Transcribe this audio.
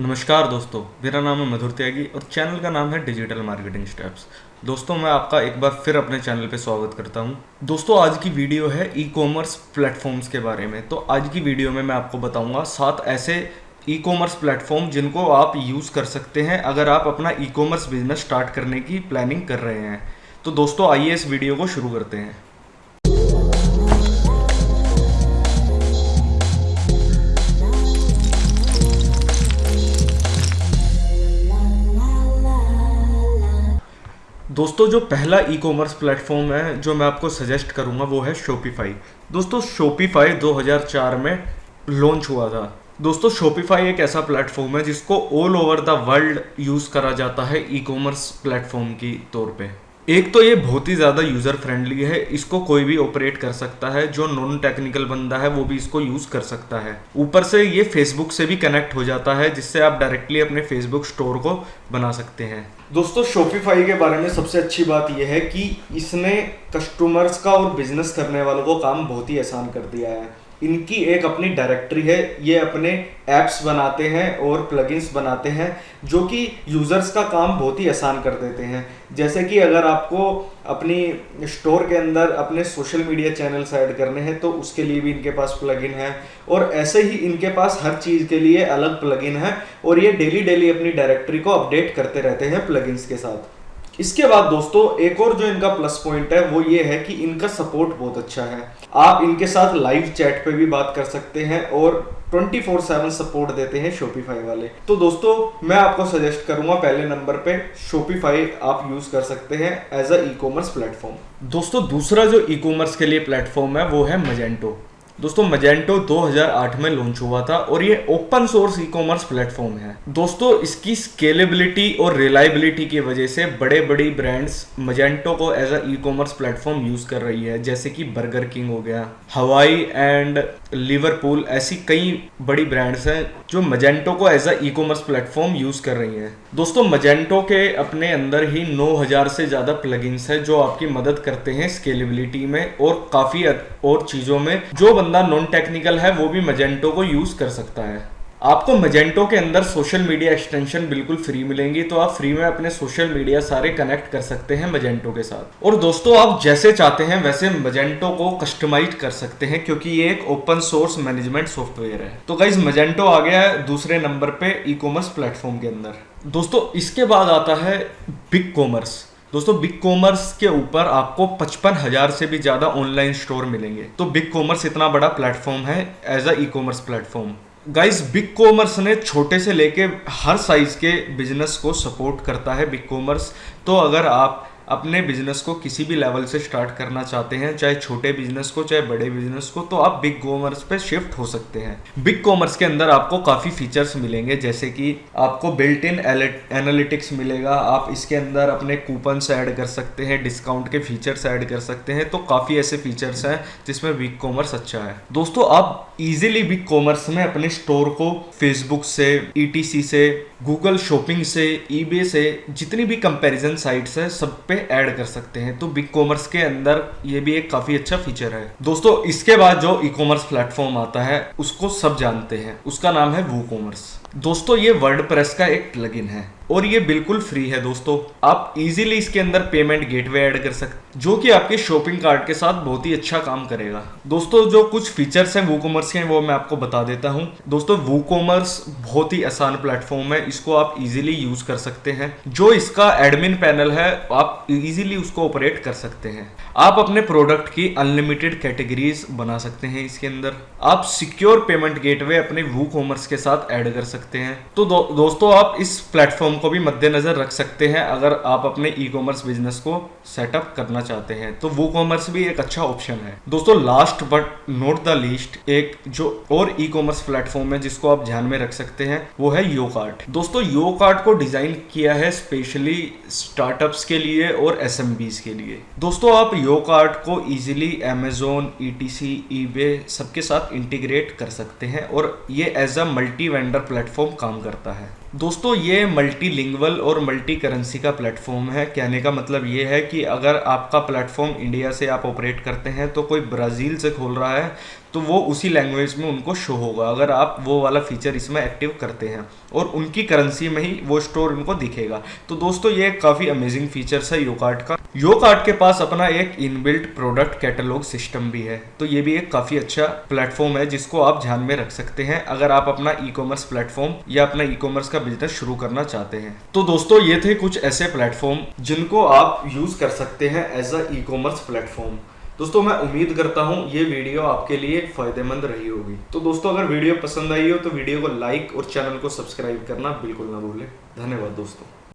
नमस्कार दोस्तों, मेरा नाम है मधुर त्यागी और चैनल का नाम है डिजिटल मार्केटिंग स्टेप्स। दोस्तों, मैं आपका एक बार फिर अपने चैनल पे स्वागत करता हूँ। दोस्तों, आज की वीडियो है ई कॉमर्स प्लेटफॉर्म्स के बारे में। तो आज की वीडियो में मैं आपको बताऊँगा सात ऐसे ई कॉमर्स प्लेटफॉर्म जिनको आप यूज़ कर सकते हैं अगर आप अपना ई कॉमर्स बिज़नेस स्टार्ट करने की प्लानिंग कर रहे हैं। तो दोस्तों, आइए इस वीडियो को शुरू करते हैं। दोस्तों, जो पहला ई कॉमर्स प्लेटफॉर्म है, जो मैं आपको सजेस्ट करूँगा, वो है शोपीफाई दोस्तों शोपीफाई 2004 में लॉन्च हुआ था। दोस्तों शोपीफाई एक ऐसा प्लेटफॉर्म है, जिसको all over the world use करा जाता है ई कॉमर्स प्लेटफॉर्म की तौर पे। एक तो ये बहुत ही ज़्यादा यूज़र फ्रेंडली है, इसको कोई भी ऑपरेट कर सकता है, जो नॉन टेक्निकल बंदा है, वो भी इसको यूज़ कर सकता है। ऊपर से ये फेसबुक से भी कनेक्ट हो जाता है, जिससे आप डायरेक्टली अपने फेसबुक स्टोर को बना सकते हैं। दोस्तों शॉपिफाई के बारे में सबसे अच्छी बात यह है कि इसने कस्टमर्स का और बिज़नेस करने वालों को काम बहुत ही आसान कर दिया है। इनकी एक अपनी डायरेक्टरी है, ये अपने एप्स बनाते हैं और प्लगइन्स बनाते हैं, जो कि यूज़र्स का काम बहुत ही आसान कर देते हैं। जैसे कि अगर आपको अपनी स्टोर के अंदर अपने सोशल मीडिया चैनल्स ऐड करने हैं तो उसके लिए भी इनके पास प्लगइन है। और ऐसे ही इनके पास हर चीज़ के लिए अलग प्लगइन है, और ये डेली डेली अपनी डायरेक्टरी को अपडेट करते रहते हैं प्लगइन्स के साथ। इसके बाद दोस्तों, एक और जो इनका प्लस पॉइंट है, वो ये है कि इनका सपोर्ट बहुत अच्छा है। आप इनके साथ लाइव चैट पे भी बात कर सकते हैं और 24/7 सपोर्ट देते हैं शॉपिफाई वाले। तो दोस्तों, मैं आपको सजेस्ट करूँगा पहले नंबर पे शॉपिफाई आप यूज़ कर सकते हैं as a e commerce platform दोस्तों, दूसरा जो ई कॉमर्स के लिए प्लेटफॉर्म है, वो है मजेंटो दोस्तों मजेंटो 2008 में लॉन्च हुआ था और ये open source e commerce platform है। दोस्तों, इसकी स्केलेबिलिटी और रिलायबिलिटी की वजह से बड़े बड़ी ब्रांड्स मजेंटो को as a e commerce platform use कर रही है, जैसे कि बर्गर किंग हो गया हवाई एंड लिवरपूल ऐसी कई बड़ी ब्रांड्स हैं जो मजेंटो को as a e commerce platform use कर रही हैं। दोस्तों मजेंटो के अपने अंदर ही 9000 से ज़्यादा प्लगइन्स हैं जो आपकी मदद करते हैं स्केलेबिलिटी में और काफ़ी और चीज़ों में, जो बंदा नॉन टेक्निकल है, वो भी मजेंटो को यूज़ कर सकता है। आपको मजेंटो के अंदर सोशल मीडिया एक्सटेंशन बिल्कुल फ्री मिलेंगी तो आप फ्री में अपने सोशल मीडिया सारे कनेक्ट कर सकते हैं मजेंटो के साथ। और दोस्तों, आप जैसे चाहते हैं, वैसे मजेंटो को कस्टमाइज कर सकते हैं, क्योंकि ये एक ओपन सोर्स मैनेजमेंट सॉफ्टवेयर है। तो गाइज़ मजेंटो आ गया है दूसरे नंबर पे ई कॉमर्स प्लेटफॉर्म के अंदर। दोस्तों, इसके बाद आता है बिग कॉमर्स दोस्तों बिग कॉमर्स के ऊपर आपको पचपन हज़ार से भी ज़्यादा ऑनलाइन स्टोर मिलेंगे। तो बिग कॉमर्स इतना बड़ा प्लेटफॉर्म है as a e commerce platform guys BigCommerce ने छोटे से लेके हर साइज़ के बिज़नेस को सपोर्ट करता है बिग कॉमर्स तो अगर आप अपने बिज़नेस को किसी भी लेवल से स्टार्ट करना चाहते हैं, चाहे छोटे बिज़नेस को, चाहे बड़े बिज़नेस को तो आप बिग कॉमर्स पे शिफ्ट हो सकते हैं। बिग कॉमर्स के अंदर आपको काफ़ी फीचर्स मिलेंगे, जैसे कि आपको बिल्ट इन एनालिटिक्स मिलेगा, आप इसके अंदर अपने कूपन्स ऐड कर सकते हैं डिस्काउंट के फीचर्स ऐड कर सकते हैं तो काफ़ी ऐसे फीचर्स हैं जिसमें बिग कॉमर्स अच्छा है। दोस्तों, आप इजीली बिग कॉमर्स में अपने स्टोर को फेसबुक से ई से गूगल शॉपिंग से ईबे से, जितनी भी कंपेरिजन साइट्स है, सब पे ऐड कर सकते हैं। तो बिग कॉमर्स के अंदर ये भी एक काफ़ी अच्छा फीचर है। दोस्तों, इसके बाद जो ई कॉमर्स प्लेटफॉर्म आता है, उसको सब जानते हैं। उसका नाम है वो कॉमर्स दोस्तों, ये वर्ड प्रेस का एक प्लगइन है और ये बिल्कुल फ्री है दोस्तों। आप इजीली इसके अंदर पेमेंट गेटवे ऐड कर सकते जो कि आपके शॉपिंग कार्ट के साथ बहुत ही अच्छा काम करेगा। दोस्तों, जो कुछ फीचर्स हैं वो कॉमर्स के वो मैं आपको बता देता हूँ। दोस्तों वो कॉमर्स बहुत ही आसान प्लेटफॉर्म है, इसको आप इजीली यूज़ कर सकते हैं। जो इसका एडमिन पैनल है, आप इजीली उसको ऑपरेट कर सकते हैं। आप अपने प्रोडक्ट की अनलिमिटेड कैटेगरीज बना सकते हैं इसके अंदर। आप सिक्योर पेमेंट गेटवे अपने वो कॉमर्स के साथ ऐड कर सकते हैं। तो दो, दोस्तों आप इस प्लेटफॉर्म को भी मद्देनजर रख सकते हैं अगर आप अपने ई कॉमर्स बिज़नेस को सेटअप करना चाहते हैं। तो वो कॉमर्स भी एक अच्छा ऑप्शन है। दोस्तों last but not the list एक जो और ई कॉमर्स प्लेटफॉर्म है जिसको आप ध्यान में रख सकते हैं वो है यो कार्ट दोस्तों यो कार्ट को डिज़ाइन किया है स्पेशली स्टार्टअप्स के लिए और एस के लिए। दोस्तों आप यो कार्ट को easily Amazon Etsy ई ईबे सबके साथ इंटीग्रेट कर सकते हैं और ये as a multi vendor platform काम करता है। दोस्तों, ये मल्टी लिंगवल और मल्टी करेंसी का प्लेटफॉर्म है। कहने का मतलब ये है कि अगर आपका प्लेटफॉर्म इंडिया से आप ऑपरेट करते हैं तो कोई ब्राज़ील से खोल रहा है तो वो उसी लैंग्वेज में उनको शो होगा। अगर आप वो वाला फीचर इसमें एक्टिव करते हैं और उनकी करेंसी में ही वो स्टोर उनको दिखेगा। तो दोस्तों, ये काफ़ी अमेजिंग फीचर्स है यो कार्ड का। यो कार्ड के पास अपना एक इनबिल्ट प्रोडक्ट कैटलॉग सिस्टम भी है। तो ये भी एक काफ़ी अच्छा प्लेटफॉर्म है जिसको आप ध्यान में रख सकते हैं अगर आप अपना ई कॉमर्स प्लेटफॉर्म या अपना ई कॉमर्स का बिज़नेस शुरू करना चाहते हैं। तो दोस्तों, ये थे कुछ ऐसे प्लेटफॉर्म जिनको आप यूज़ कर सकते हैं as a e commerce platform दोस्तों, मैं उम्मीद करता हूँ ये वीडियो आपके लिए फ़ायदेमंद रही होगी। तो दोस्तों, अगर वीडियो पसंद आई हो तो वीडियो को लाइक और चैनल को सब्सक्राइब करना बिल्कुल ना भूलें। धन्यवाद दोस्तों।